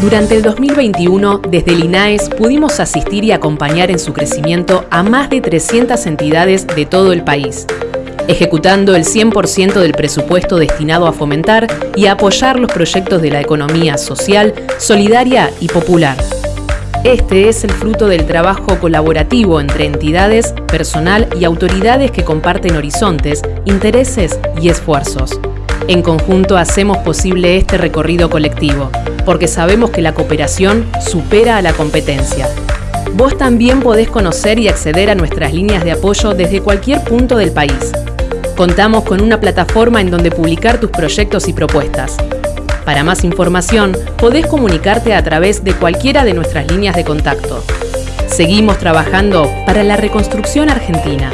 Durante el 2021, desde el INAES pudimos asistir y acompañar en su crecimiento a más de 300 entidades de todo el país, ejecutando el 100% del presupuesto destinado a fomentar y apoyar los proyectos de la economía social, solidaria y popular. Este es el fruto del trabajo colaborativo entre entidades, personal y autoridades que comparten horizontes, intereses y esfuerzos. En conjunto hacemos posible este recorrido colectivo, porque sabemos que la cooperación supera a la competencia. Vos también podés conocer y acceder a nuestras líneas de apoyo desde cualquier punto del país. Contamos con una plataforma en donde publicar tus proyectos y propuestas. Para más información, podés comunicarte a través de cualquiera de nuestras líneas de contacto. Seguimos trabajando para la reconstrucción argentina.